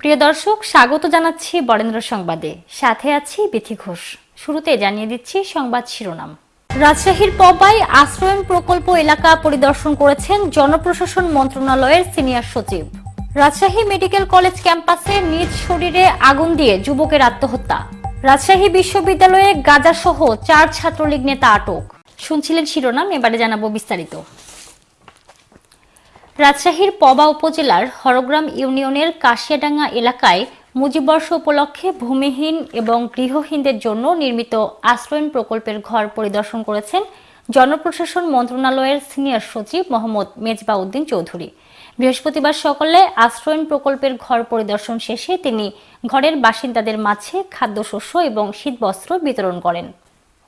প্রিয় দর্শক, স্বাগত জানাচ্ছি বরেন্দ্র সংবাদে। সাথে আছি বিথি ঘোষ। শুরুতে জানিয়ে দিচ্ছি সংবাদ শিরোনাম। রাজশাহীর পবাই আশ্রয়ন প্রকল্প এলাকা পরিদর্শন করেছেন জনপ্রশাসন মন্ত্রণালয়ের সিনিয়র সচিব। রাজশাহী মেডিকেল কলেজ ক্যাম্পাসে নিজ শরীরে আগুন দিয়ে যুবকের আত্মহত্যা। রাজশাহী বিশ্ববিদ্যালয়ে গাজাসহ চার ছাত্রলীগ নেতা আটক। শুনছিলেন শিরোনাম, এবারে জানাব বিস্তারিত। রাজশাহীর পবা উপজেলার হরগ্রাম ইউনিয়নের কাশিয়াডাঙ্গা এলাকায় মুজিববর্ষ উপলক্ষে ভূমিহীন এবং গৃহহীনদের জন্য নির্মিত আশ্রয়ন প্রকল্পের ঘর পরিদর্শন করেছেন জনপ্রশাসন মন্ত্রণালয়ের সিনিয়র সচিব মোহাম্মদ মেজবাউদ্দিন চৌধুরী। বৃহস্পতিবার সকালে আশ্রয়ন প্রকল্পের ঘর পরিদর্শন শেষে তিনি ঘরের বাসিন্দাদের মাঝে খাদ্যশস্য এবং শীতবস্ত্র বিতরণ করেন।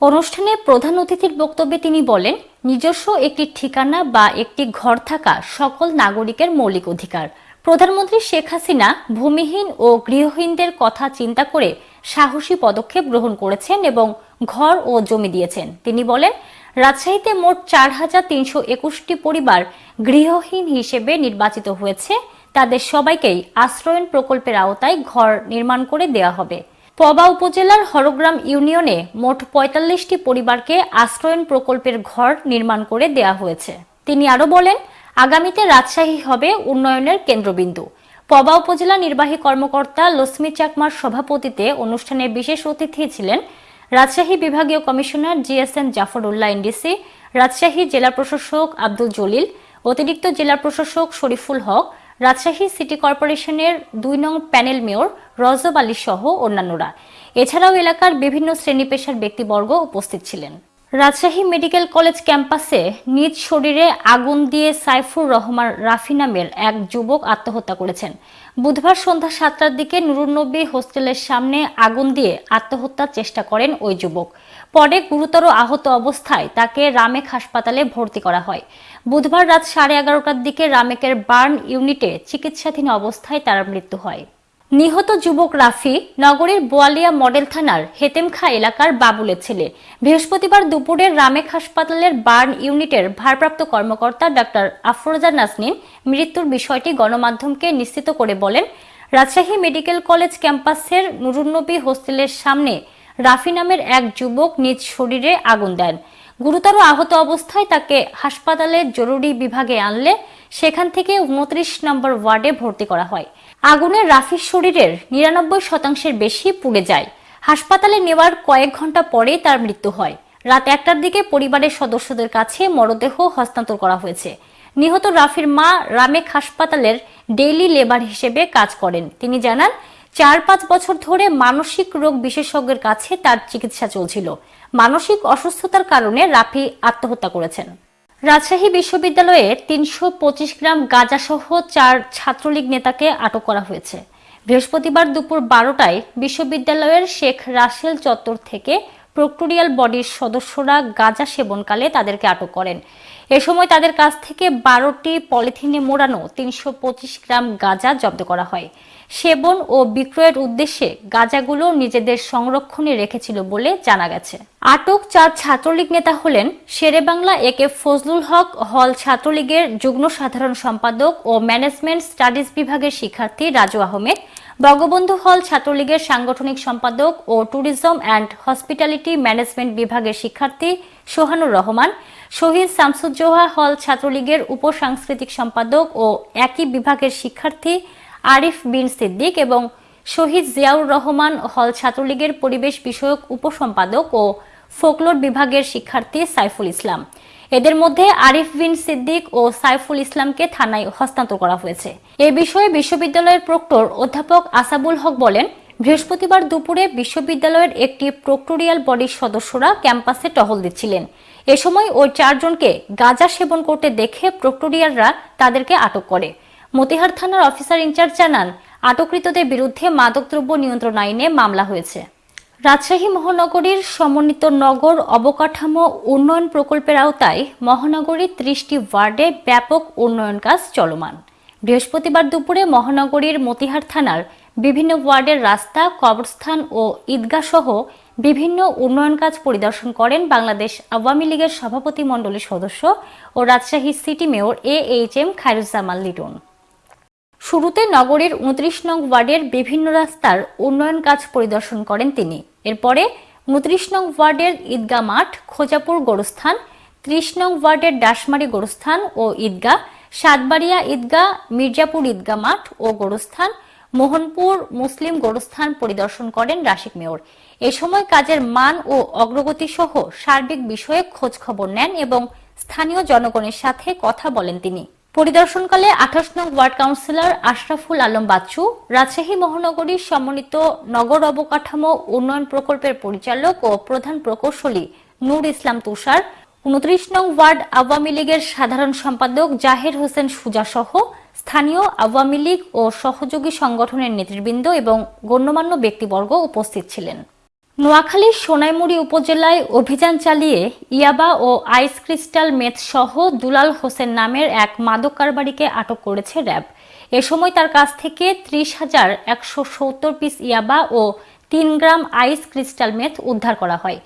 অনুষ্ঠানে প্রধান অতিথির বক্তব্যে তিনি বলেন, নিজস্ব একটি ঠিকানা বা একটি ঘর থাকা সকল নাগরিকের মৌলিক অধিকার। প্রধানমন্ত্রী শেখ হাসিনা ভূমিহীন ও গৃহহীনদের কথা চিন্তা করে সাহসী পদক্ষেপ গ্রহণ করেছেন এবং ঘর ও জমি দিয়েছেন। তিনি বলেন, রাজশাহীতে মোট চার হাজার তিনশো একুশটি পরিবার গৃহহীন হিসেবে নির্বাচিত হয়েছে। তাদের সবাইকেই আশ্রয়ন প্রকল্পের আওতায় ঘর নির্মাণ করে দেওয়া হবে। পবা উপজেলার হরগ্রাম ইউনিয়নে মোট পঁয়তাল্লিশটি পরিবারকে আশ্রয়ন প্রকল্পের ঘর নির্মাণ করে দেয়া হয়েছে। তিনি আরও বলেন, আগামীতে রাজশাহী হবে উন্নয়নের কেন্দ্রবিন্দু। পবা উপজেলা নির্বাহী কর্মকর্তা লক্ষ্মী চাকমার সভাপতিতে অনুষ্ঠানে বিশেষ অতিথি ছিলেন রাজশাহী বিভাগীয় commissioner GSM Zafarullah NDC, Rajshahi জেলা প্রশাসক আব্দুল জলিল, অতিরিক্ত জেলা প্রশাসক শরীফুল হক রাজশাহী সিটি কর্পোরেশনের দুই নং প্যানেল মেয়র রজব আলী সহ অন্যান্যরা। এছাড়াও এলাকার বিভিন্ন শ্রেণি পেশার ব্যক্তিবর্গ উপস্থিত ছিলেন। রাজশাহী মেডিকেল কলেজ ক্যাম্পাসে নিজ শরীরে আগুন দিয়ে সাইফুর রহমান রাফি নামের এক যুবক আত্মহত্যা করেছেন। বুধবার সন্ধ্যা সাতটার দিকে নুরুন্নবী হোস্টেলের সামনে আগুন দিয়ে আত্মহত্যার চেষ্টা করেন ওই যুবক। পরে গুরুতর আহত অবস্থায় তাকে রামেক হাসপাতালে ভর্তি করা হয়। বুধবার রাত সাড়ে এগারোটার দিকে রামেকের বার্ন ইউনিটে চিকিৎসাধীন অবস্থায় তার মৃত্যু হয়। নিহত যুবক রাফি নগরীর বোয়ালিয়া মডেল থানার হেতেমখা এলাকার বাবুলের ছেলে। বৃহস্পতিবার দুপুরে রামেক হাসপাতালের বার্ন ইউনিটের ভারপ্রাপ্ত কর্মকর্তা ডাক্তার আফরোজা নাসনিন মৃত্যুর বিষয়টি গণমাধ্যমকে নিশ্চিত করে বলেন, রাজশাহী মেডিকেল কলেজ ক্যাম্পাসের নুরুন্নবী হোস্টেলের সামনে রাফি নামের এক যুবক নিজ শরীরে আগুন দেন। গুরুতর আহত অবস্থায় তাকে হাসপাতালের জরুরি বিভাগে আনলে সেখান থেকে উনত্রিশ নম্বর ওয়ার্ডে ভর্তি করা হয়। আগুনে রাফির শরীরের নিরানব্বই শতাংশের বেশি পুড়ে যায়। হাসপাতালে নেওয়ার কয়েক ঘণ্টা পরেই তার মৃত্যু হয়। রাত একটার দিকে পরিবারের সদস্যদের কাছে মরদেহ হস্তান্তর করা হয়েছে। নিহত রাফির মা রামেক হাসপাতালের ডেইলি লেবার হিসেবে কাজ করেন। তিনি জানান, চার পাঁচ বছর ধরে মানসিক রোগ বিশেষজ্ঞের কাছে তার চিকিৎসা চলছিল। মানসিক অসুস্থতার কারণে রাফি আত্মহত্যা করেছেন। রাজশাহী বিশ্ববিদ্যালয়ে তিনশো পঁচিশ গ্রাম গাঁজাসহ চার ছাত্রলীগ নেতাকে আটক করা হয়েছে। বৃহস্পতিবার দুপুর বারোটায় বিশ্ববিদ্যালয়ের শেখ রাসেল চত্বর থেকে প্রক্টোরিয়াল বডির সদস্যরা গাঁজা সেবনকালে তাদেরকে আটক করেন। এ সময় তাদের কাছ থেকে বারোটি পলিথিনে মোড়ানো তিনশো পঁচিশ গ্রাম গাঁজা জব্দ করা হয়। সেবন ও বিক্রয়ের উদ্দেশ্যে গাঁজাগুলো নিজেদের সংরক্ষণে রেখেছিল বলে জানা গেছে। আটক চার ছাত্রলীগ নেতা হলেন শেরেবাংলা এ কে ফজলুল হক হল ছাত্রলীগের যুগ্ম সাধারণ সম্পাদক ও ম্যানেজমেন্ট স্টাডিজ বিভাগের শিক্ষার্থী রাজু আহমেদ, বঙ্গবন্ধু হল ছাত্রলীগের সাংগঠনিক সম্পাদক ও ট্যুরিজম অ্যান্ড হসপিটালিটি ম্যানেজমেন্ট বিভাগের শিক্ষার্থী সোহানুর রহমান, শহীদ শামসুজ্জোহা হল ছাত্রলীগের উপসাংস্কৃতিক সম্পাদক ও একই বিভাগের শিক্ষার্থী আরিফ বিন সিদ্দিক এবং শহীদ জিয়াউর রহমান হল ছাত্রলীগের পরিবেশ বিষয়ক উপসম্পাদক ও ফোকলোর বিভাগের শিক্ষার্থী সাইফুল ইসলাম। এদের মধ্যে আরিফ বিন সিদ্দিক ও সাইফুল ইসলামকে থানায় হস্তান্তর করা হয়েছে। এ বিষয়ে বিশ্ববিদ্যালয়ের প্রক্টর অধ্যাপক আসাবুল হক বলেন, বৃহস্পতিবার দুপুরে বিশ্ববিদ্যালয়ের একটি প্রক্টোরিয়াল বডির সদস্যরা ক্যাম্পাসে টহল দিচ্ছিলেন। এ সময় ওই চারজনকে গাঁজা সেবন করতে দেখে প্রক্টোরিয়ালরা তাদেরকে আটক করে। মতিহার থানার অফিসার ইনচার্জ জানান, আটককৃতদের বিরুদ্ধে মাদকদ্রব্য নিয়ন্ত্রণ আইনে মামলা হয়েছে। রাজশাহী মহানগরীর সমন্বিত নগর অবকাঠামো উন্নয়ন প্রকল্পের আওতায় মহানগরীর ত্রিশটি ওয়ার্ডে ব্যাপক উন্নয়ন কাজ চলমান। বৃহস্পতিবার দুপুরে মহানগরীর মতিহার থানার বিভিন্ন ওয়ার্ডের রাস্তা, কবরস্থান ও ঈদগাহ সহ বিভিন্ন উন্নয়ন কাজ পরিদর্শন করেন বাংলাদেশ আওয়ামী লীগের সভাপতি মণ্ডলীর সদস্য ও Rajshahi city mayor A H M Khairuzzaman Liton. শুরুতে নগরীর উনত্রিশ নং ওয়ার্ডের বিভিন্ন রাস্তার উন্নয়ন কাজ পরিদর্শন করেন তিনি। এরপরে উনত্রিশ নং ওয়ার্ডের ঈদগাহ মাঠ, খোজাপুর গোরস্থান, ত্রিশ নং ওয়ার্ডের ডাসমারি গোরস্থান ও ঈদগাহ, সাতবাড়িয়া ঈদগাহ, মির্জাপুর ঈদগাহ মাঠ ও গোরস্থান, মোহনপুর মুসলিম গোরস্থান পরিদর্শন করেন রাশিক মেয়র। এ সময় কাজের মান ও অগ্রগতি সহ সার্বিক বিষয়ে খোঁজ খবর নেন এবং স্থানীয় জনগণের সাথে কথা বলেন তিনি। পরিদর্শনকালে আঠাশ নং ওয়ার্ড কাউন্সিলর আশরাফুল আলম বাচ্চু, রাজশাহী মহানগরীর সমন্বিত নগর অবকাঠামো উন্নয়ন প্রকল্পের পরিচালক ও প্রধান প্রকৌশলী নূর ইসলাম তুষার, উনত্রিশ নং ওয়ার্ড আওয়ামী লীগের সাধারণ সম্পাদক জাহের হোসেন সুজা সহ স্থানীয় আওয়ামী লীগ ও সহযোগী সংগঠনের নেতৃবৃন্দ এবং গণ্যমান্য ব্যক্তিবর্গ উপস্থিত ছিলেন। নোয়াখালীর সোনাইমুড়ি উপজেলায় অভিযান চালিয়ে ইয়াবা ও আইস ক্রিস্টাল মেথ সহ দুলাল হোসেন নামের এক মাদক কারবারিকে আটক করেছে র্যাব। এ সময় তার কাছ থেকে ত্রিশ হাজার একশো সত্তর পিস ইয়াবা ও তিন গ্রাম আইস ক্রিস্টাল মেথ উদ্ধার করা হয়।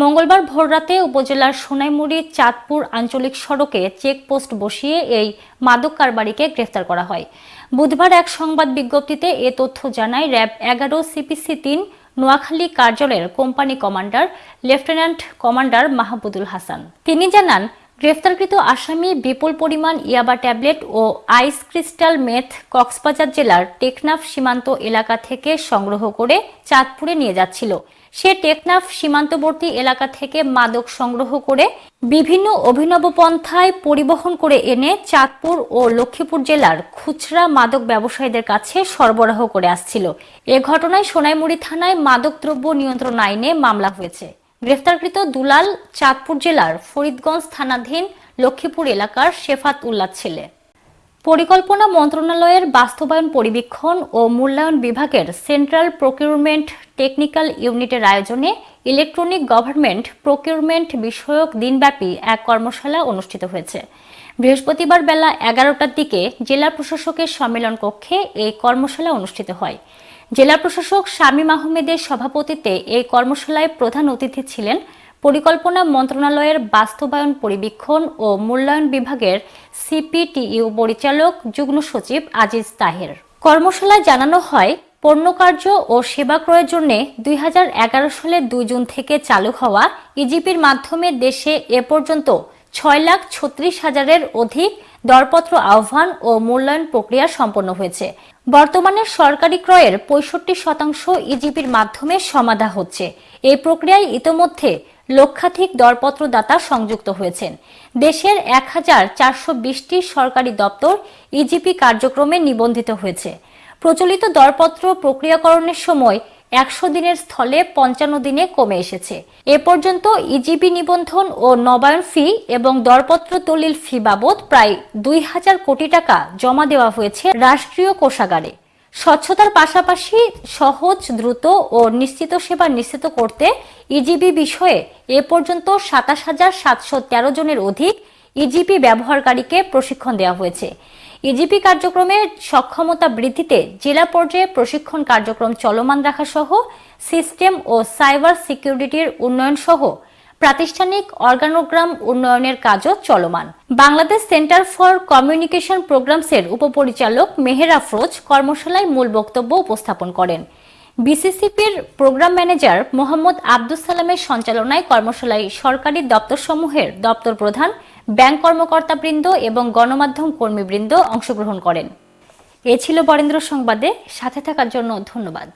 মঙ্গলবার ভোররাতে উপজেলার সোনাইমুড়ি, চাঁদপুর আঞ্চলিক সড়কে চেকপোস্ট বসিয়ে এই মাদক কারবারিকে গ্রেফতার করা হয়। বুধবার এক সংবাদ বিজ্ঞপ্তিতে এ তথ্য জানায় র্যাব এগারো সিপিসি তিন নোয়াখালী কার্যালয়ের company commander, lieutenant commander Mahbudul Hasan. তিনি জানান, গ্রেফতারকৃত আসামি বিপুল পরিমাণ ইয়াবা ট্যাবলেট ও আইস ক্রিস্টাল মেথ কক্সবাজার জেলার টেকনাফ সীমান্ত এলাকা থেকে সংগ্রহ করে চাঁদপুরে নিয়ে যাচ্ছিল। সে টেকনাফ সীমান্তবর্তী এলাকা থেকে মাদক সংগ্রহ করে বিভিন্ন অভিনব পন্থায় পরিবহন করে এনে চাঁদপুর ও লক্ষ্মীপুর জেলার খুচরা মাদক ব্যবসায়ীদের কাছে সরবরাহ করে আসছিল। এ ঘটনায় সোনাইমুড়ি থানায় মাদকদ্রব্য নিয়ন্ত্রণ আইনে মামলা হয়েছে। গ্রেফতারকৃত দুলাল চাঁদপুর জেলার ফরিদগঞ্জ থানাধীন লক্ষ্মীপুর এলাকার শেফাত উল্লাহ ছেলে। পরিকল্পনা মন্ত্রণালয়ের বাস্তবায়ন পরিবীক্ষণ ও মূল্যায়ন বিভাগের সেন্ট্রাল প্রকিউরমেন্ট টেকনিক্যাল ইউনিটের আয়োজনে ইলেকট্রনিক গভর্নমেন্ট প্রকিউরমেন্ট বিষয়ক দিনব্যাপী এক কর্মশালা অনুষ্ঠিত হয়েছে। বৃহস্পতিবার বেলা এগারোটার দিকে জেলা প্রশাসকের সম্মেলন কক্ষে এই কর্মশালা অনুষ্ঠিত হয়। জেলা প্রশাসক শামীম আহমেদের সভাপতিত্বে এই কর্মশালায় প্রধান অতিথি ছিলেন পরিকল্পনা মন্ত্রণালয়ের বাস্তবায়ন পরিবীক্ষণ ও মূল্যায়ন বিভাগের সিপিটিইউ পরিচালক, যুগ্ম সচিব আজিজ তাহের। কর্মশালায় জানানো হয় পণ্যকার্য ও সেবা ক্রয়ের জন্য দুই হাজার এগারো সালের দুই জুন থেকে চালু হওয়া ইজিপির মাধ্যমে দেশে এ পর্যন্ত ছয় লাখ ছত্রিশ হাজারের অধিক দরপত্র আহ্বান ও মূল্যায়ন প্রক্রিয়া সম্পন্ন হয়েছে। বর্তমানে সরকারি ক্রয়ের পঁয়ষট্টি শতাংশ ইজিপির মাধ্যমে সমাধা হচ্ছে। এই প্রক্রিয়ায় ইতোমধ্যে লক্ষাধিক দরপত্রদাতা সংযুক্ত হয়েছেন। দেশের এক হাজার চারশো বিশটি সরকারি দপ্তর ইজিপি কার্যক্রমে নিবন্ধিত হয়েছে। প্রচলিত দরপত্র প্রক্রিয়াকরণের সময় একশো দিনের স্থলে পঞ্চান্ন দিনে কমে এসেছে। এ পর্যন্ত ইজিপি নিবন্ধন ও নবায়ন ফি এবং দরপত্র দলিল ফি বাবদ প্রায় দুই হাজার কোটি টাকা জমা দেওয়া হয়েছে রাষ্ট্রীয় কোষাগারে। স্বচ্ছতার পাশাপাশি সহজ, দ্রুত ও নিশ্চিত সেবা নিশ্চিত করতে ইজিবি বিষয়ে এ পর্যন্ত সাতাশ হাজার সাতশো তেরো জনের অধিক ইজিপি ব্যবহারকারীকে প্রশিক্ষণ দেওয়া হয়েছে। ইজিপি কার্যক্রমের সক্ষমতা বৃদ্ধিতে জেলা পর্যায়ে প্রশিক্ষণ কার্যক্রম চলমান রাখা সহ, সিস্টেম ও সাইবার সিকিউরিটির উন্নয়ন সহ প্রাতিষ্ঠানিক অর্গানোগ্রাম উন্নয়নের কাজও চলমান। বাংলাদেশ সেন্টার ফর কমিউনিকেশন প্রোগ্রামসের উপপরিচালক মেহের আফরোজ কর্মশালায় মূল বক্তব্য উপস্থাপন করেন। বিসিসিপির প্রোগ্রাম ম্যানেজার মোহাম্মদ আব্দুল সালামের সঞ্চালনায় কর্মশালায় সরকারি দপ্তরসমূহের দপ্তর প্রধান ব্যাংক কর্মকর্তাবৃন্দ এবং গণমাধ্যম কর্মীবৃন্দ অংশগ্রহণ করেন। এ ছিল বরেন্দ্র সংবাদে, সাথে থাকার জন্য ধন্যবাদ।